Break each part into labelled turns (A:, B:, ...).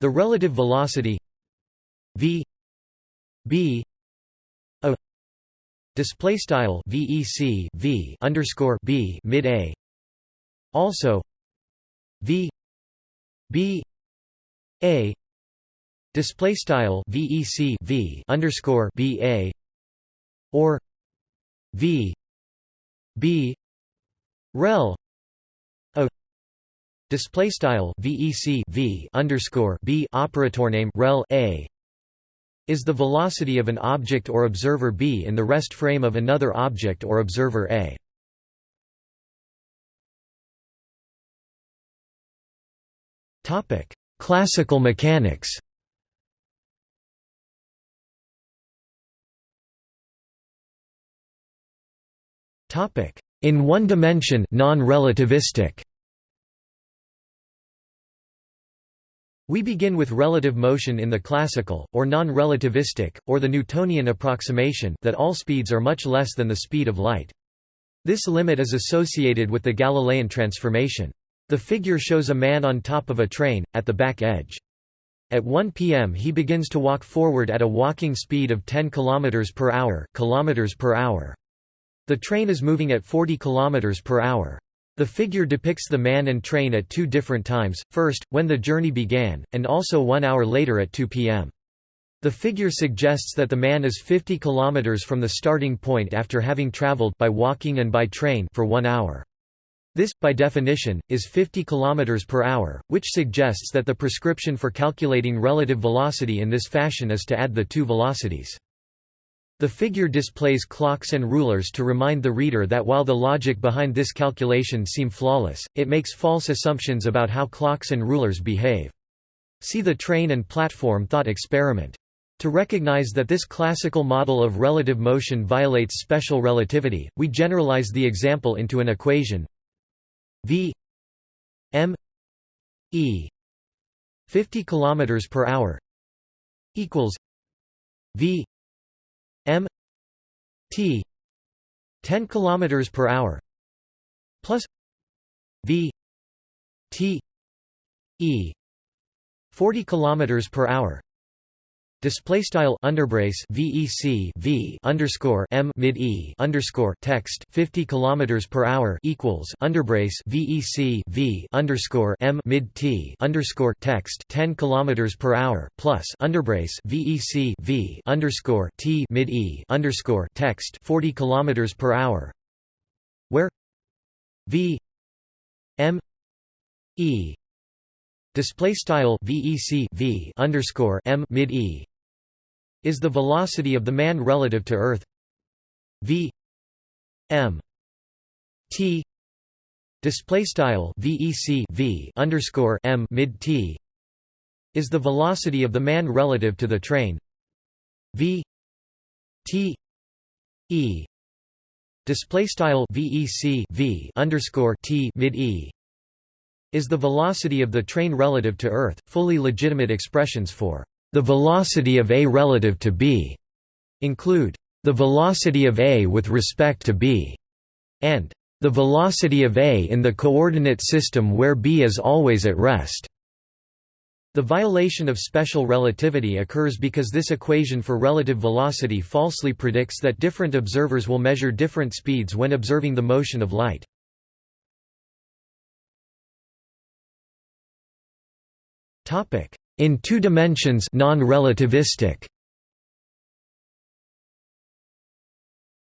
A: The relative velocity v b a display style vec v underscore b mid a. Also v b a display style vec v underscore b a or v b rel Display style VEC V underscore B operator name rel A is the velocity of an object or observer B in the rest frame of another object or observer A. Topic: Classical mechanics. Topic: In one dimension, non-relativistic. We begin with relative motion in the classical, or non-relativistic, or the Newtonian approximation that all speeds are much less than the speed of light. This limit is associated with the Galilean transformation. The figure shows a man on top of a train, at the back edge. At 1 p.m. he begins to walk forward at a walking speed of 10 km per hour, kilometers per hour. The train is moving at 40 km per hour. The figure depicts the man and train at two different times, first, when the journey began, and also one hour later at 2 p.m. The figure suggests that the man is 50 km from the starting point after having traveled by walking and by train for one hour. This, by definition, is 50 km per hour, which suggests that the prescription for calculating relative velocity in this fashion is to add the two velocities. The figure displays clocks and rulers to remind the reader that while the logic behind this calculation seem flawless, it makes false assumptions about how clocks and rulers behave. See the train and platform thought experiment. To recognize that this classical model of relative motion violates special relativity, we generalize the example into an equation v m e 50 km per hour equals v m t 10 km per hour plus v t e 40 km per hour Display style underbrace VEC V underscore M mid E underscore text 50 kilometers per hour equals underbrace VEC V underscore M mid T underscore text 10 kilometers per hour plus underbrace VEC V underscore T mid E underscore text 40 kilometers per hour. Where? V M E. Display style VEC V underscore M mid E is the velocity of the man relative to Earth v m t display style vec v underscore m mid t is the velocity of the man relative to the train v t e display style vec v underscore t mid e is the velocity of the train relative to Earth. Fully legitimate expressions for the velocity of A relative to B include the velocity of A with respect to B and the velocity of A in the coordinate system where B is always at rest. The violation of special relativity occurs because this equation for relative velocity falsely predicts that different observers will measure different speeds when observing the motion of light. In two dimensions non-relativistic.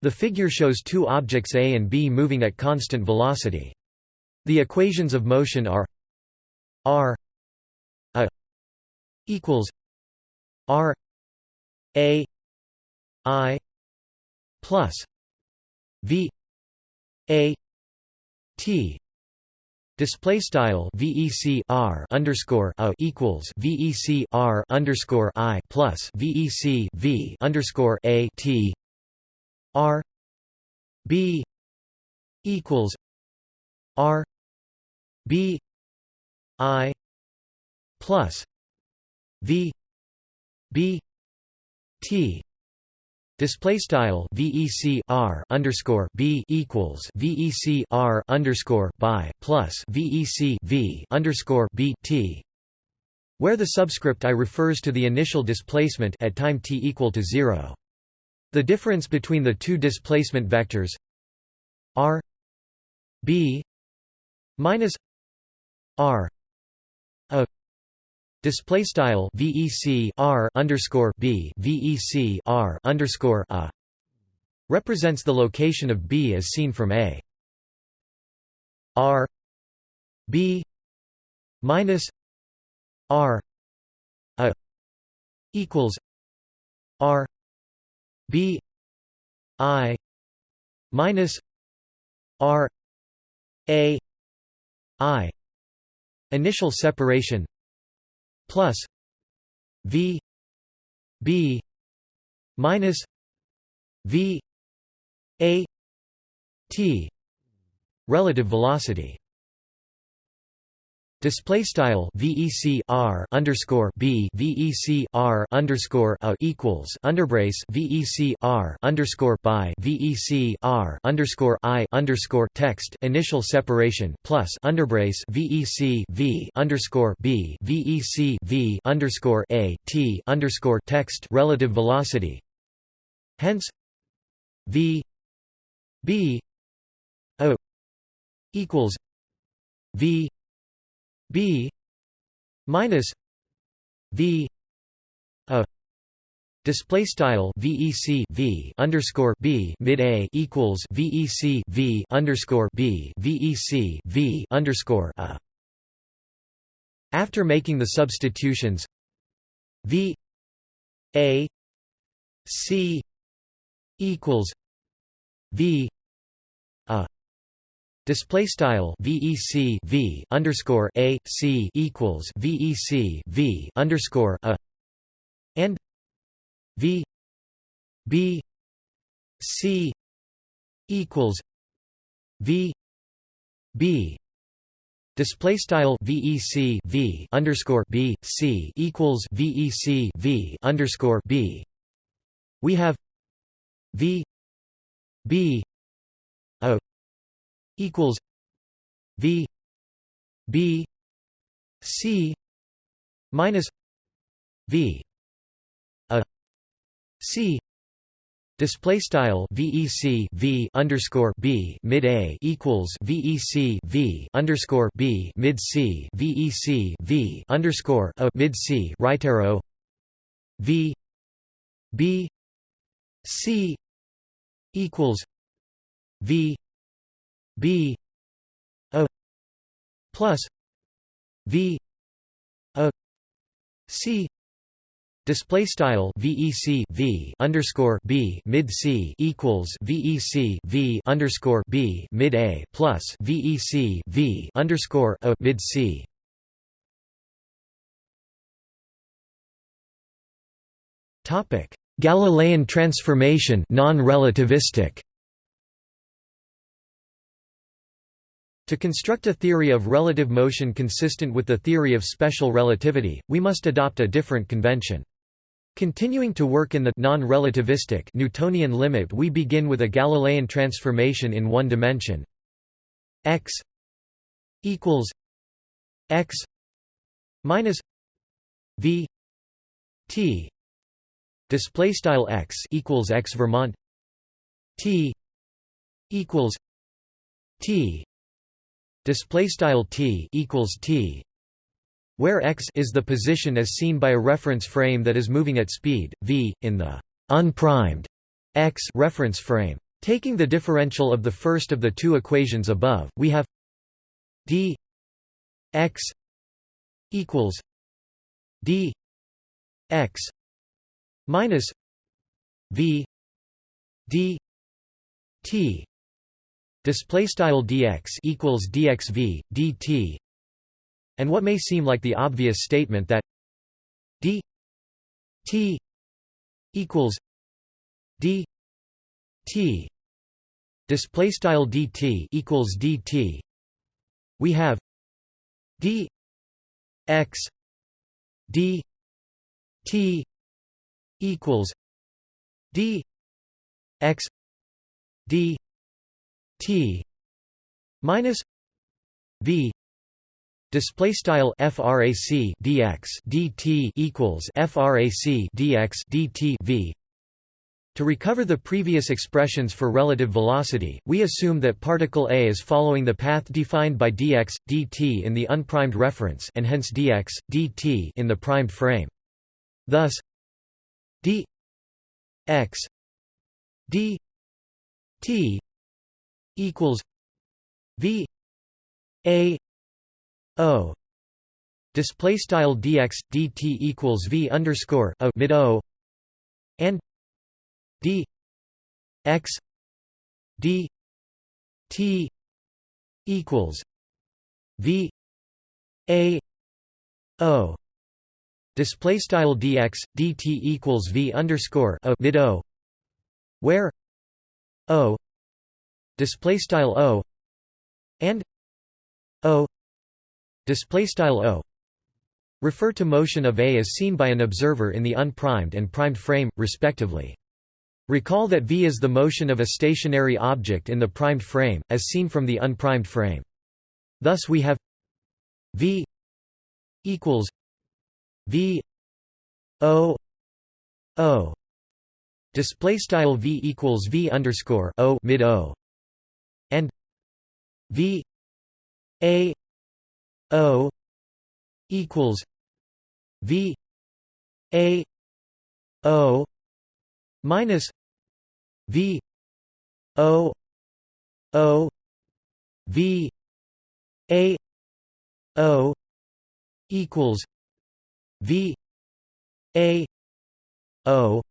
A: The figure shows two objects A and B moving at constant velocity. The equations of motion are r a equals r a i plus v a t Display style VEC R underscore a equals VEC R underscore I plus VEC V underscore A T R B equals R B I plus V B T Display style VEC R underscore B equals VEC R underscore by plus VEC V underscore B T where the subscript i refers to the initial displacement at time t equal to 0. The difference between the two displacement vectors r b minus r display style vec r underscore b vec r underscore a represents the location of b as seen from a. R b minus r a equals r b i minus r a i. Initial separation plus v b minus v a t relative velocity Display style VEC R underscore B VEC R underscore A equals underbrace VEC R underscore by VEC R underscore I underscore text initial separation plus underbrace VEC V underscore B VEC V underscore A T underscore text relative velocity. Hence V B O equals V b minus v a display style vec v underscore b mid a equals vec v underscore b vec v underscore a. After making the substitutions, v a c equals v Display style VEC V underscore A C equals VEC V underscore a and V B C equals V B. Display style VEC V underscore B C equals VEC V underscore B. We have V B equals V B C minus V a C Display style VEC V underscore B mid A equals VEC V underscore B mid C VEC V underscore a mid C right arrow V B C equals V b a plus v a c Display style VEC V underscore B mid C equals VEC V underscore B mid A plus VEC V underscore A mid C. Topic Galilean transformation non-relativistic To construct a theory of relative motion consistent with the theory of special relativity, we must adopt a different convention. Continuing to work in the non-relativistic Newtonian limit we begin with a Galilean transformation in one dimension x equals x minus v t display style x equals x Vermont t equals t display style t equals t where x is the position as seen by a reference frame that is moving at speed v in the unprimed x reference frame. Taking the differential of the first of the two equations above we have d x equals d x minus v d t display style dx equals dxv dt and what may seem like the obvious statement that d t equals d t display style dt equals dt we have d x d t equals d x d T minus V Display style frac dx dt equals frac dx dt v. To recover the previous expressions for relative velocity, we assume that particle A is following the path defined by dx dt in the unprimed reference and hence dx dt in the primed frame. Thus d x d t equals v a O. Display style dx dt equals v underscore a mid O and d x d t equals v a O. Display style dx dt equals v underscore a mid O where O display style O and O display style o refer to motion of A as seen by an observer in the unprimed and primed frame, respectively. Recall that v is the motion of a stationary object in the primed frame, as seen from the unprimed frame. Thus we have v equals v o o display style v equals v underscore o mid o and v a O equals V A O minus V O O V A O equals V A O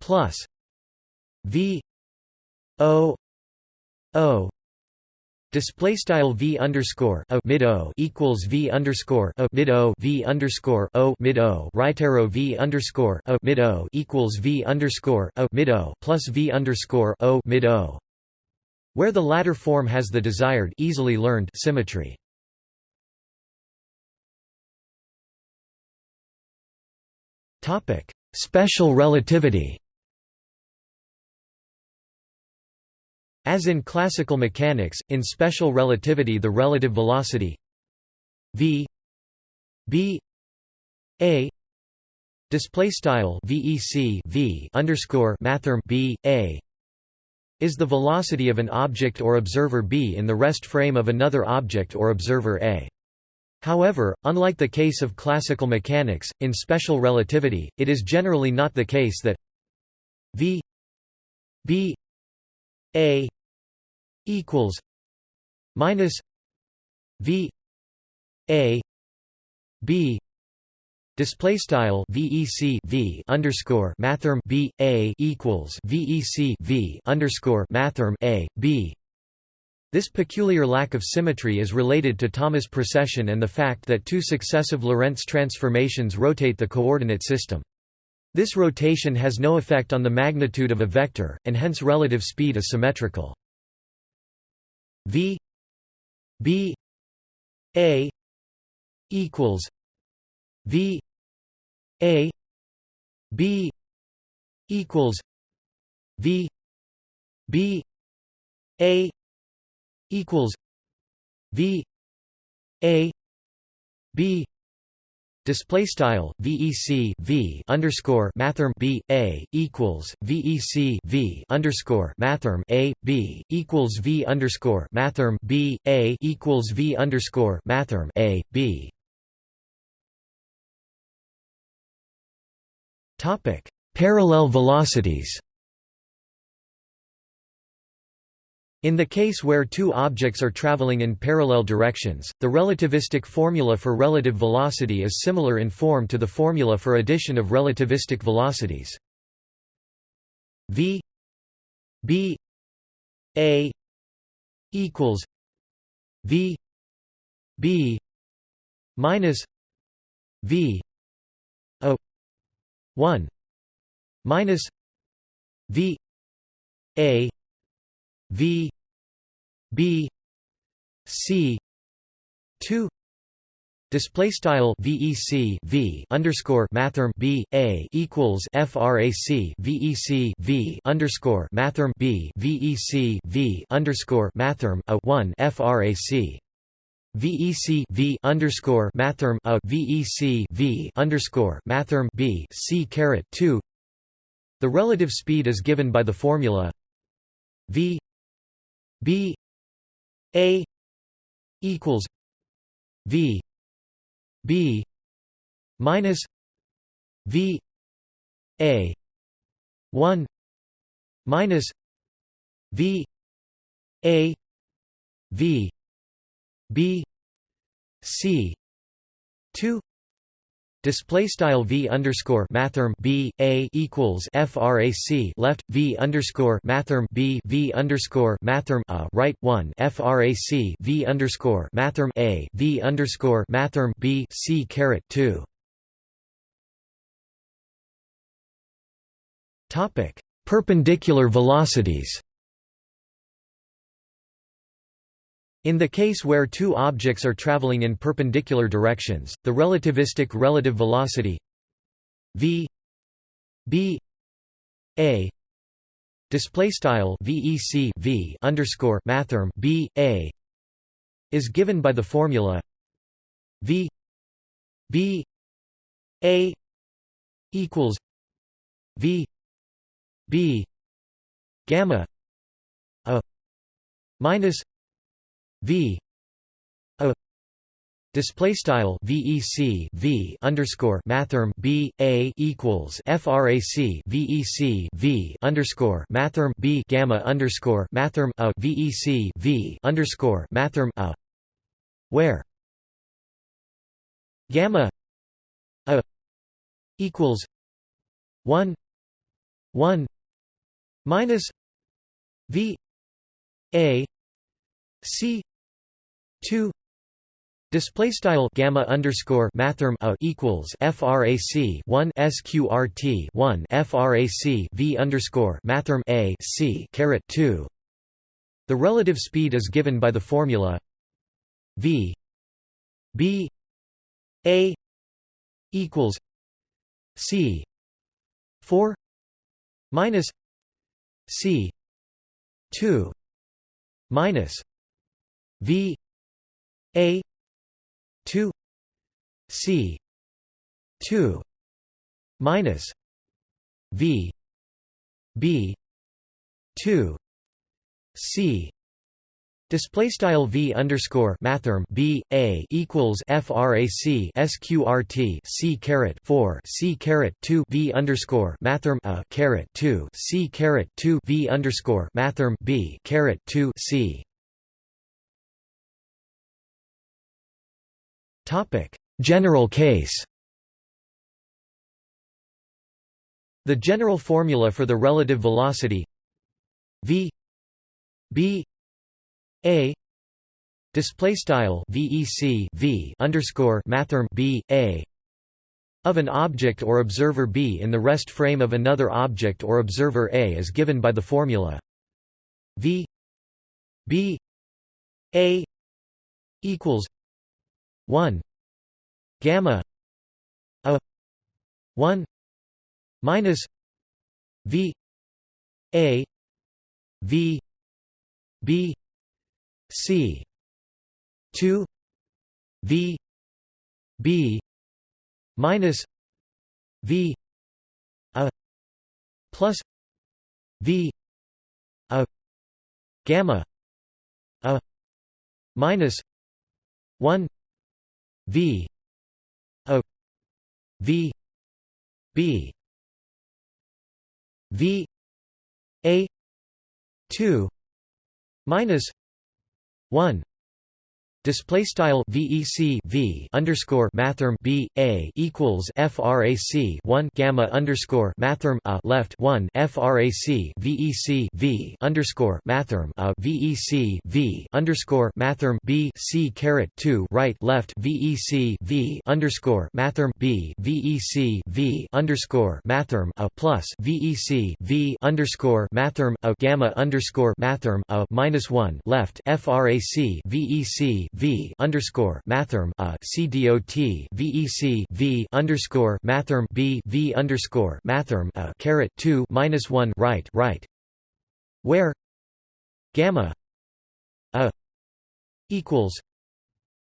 A: plus V O O Display style v underscore a mid o equals v underscore a mid o v underscore o mid o right arrow v underscore a mid o equals v underscore a mid o plus v underscore o mid o, where the latter form has the desired easily learned symmetry. Topic: Special relativity. As in classical mechanics, in special relativity the relative velocity v b a display style vec v underscore mathrm b a is the velocity of an object or observer b in the rest frame of another object or observer a. However, unlike the case of classical mechanics, in special relativity, it is generally not the case that v b a equals minus V A B Display style VEC V underscore mathrm B A equals VEC V underscore mathrm A B this peculiar lack of symmetry is related to Thomas precession and the fact that two successive Lorentz transformations rotate the coordinate system. This rotation has no effect on the magnitude of a vector, and hence relative speed is symmetrical. V B A equals V A B equals V B A equals V A B display style vec v underscore mathrm b a equals vec v underscore mathrm a b equals v underscore mathrm b a equals v underscore mathrm a b. Topic: Parallel velocities. In the case where two objects are traveling in parallel directions, the relativistic formula for relative velocity is similar in form to the formula for addition of relativistic velocities. v b a equals v b minus v o 1 minus v a v B C two Display style VEC V underscore mathrm B A equals FRAC VEC V underscore mathrm B VEC V underscore mathrm A one FRAC VEC V underscore mathrm a VEC V underscore mathrm B C caret two. The relative speed is given by the formula V B A equals V B minus V A one minus V A V B C two Display style v underscore mathrm b a equals frac left v underscore mathrm b v underscore mathrm a right one frac v underscore mathrm a v underscore mathrm b c caret two. Topic: Perpendicular velocities. In the case where two objects are traveling in perpendicular directions, the relativistic relative velocity v b a display style vec v underscore mathrm b a is given by the formula v b a equals v b gamma a minus v a display style vec v underscore mathrm b a equals frac vec v underscore mathrm b gamma underscore mathrm a vec v underscore mathrm a. Where? Gamma a equals one one minus v a c 2 Display style gamma underscore mathrm a equals frac 1 sqrt 1 frac v underscore mathrm a c caret 2. The relative speed is given by the formula v b a equals c 4 minus c 2 minus v a 2 c 2 minus v b 2 c Display style v underscore mathrm b a equals frac sqrt c caret four c caret two v underscore mathrm a caret two c caret two v underscore mathrm b caret two c. General case. The general formula for the relative velocity v b a display style vec v underscore mathrm b a of an object or observer b in the rest frame of another object or observer a is given by the formula v b a equals 1 gamma a 1 minus v a v b C two V B minus V a plus V a gamma a minus one V a V B V a two minus 1 display style vec v underscore mathrm b a equals frac 1 gamma underscore mathrm a left 1 frac vec v underscore mathrm a vec v underscore mathrm b c caret 2 right left vec v underscore mathrm b vec v underscore mathrm a plus vec v underscore mathrm a gamma underscore mathrm a minus 1 left frac vec v underscore mathrm a c dot vec v underscore mathrm b v underscore mathrm a caret two minus one right right. Where gamma a equals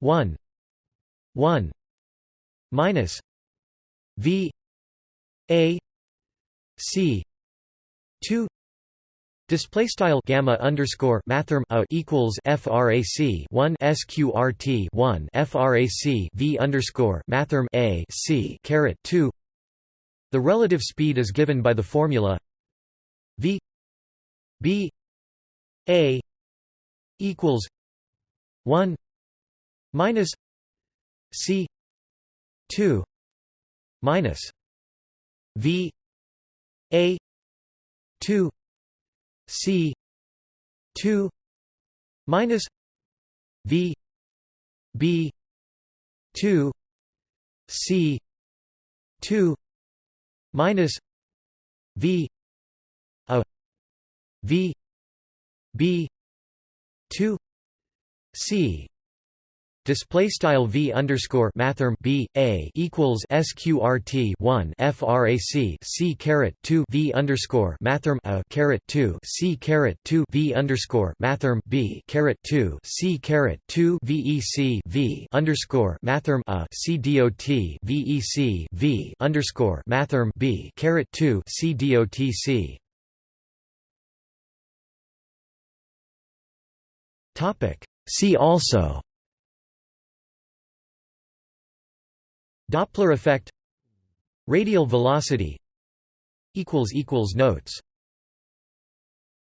A: 1 1 minus v a c 2 Display style gamma underscore mathrm a equals frac 1 sqrt 1 frac v underscore mathrm a c caret 2. The relative speed is given by the formula v b a equals 1 minus c 2 minus v a 2 c 2 minus v b 2 c 2 minus v a v b 2 c display style v underscore mathrm b a equals sqrt 1 frac c caret 2 v underscore mathrm a caret 2 c caret 2 v underscore mathrm b caret 2 c caret 2 vec v underscore mathrm a c dot vec v underscore mathrm b caret 2 c dot c. Topic. See also Doppler effect. Radial velocity. Notes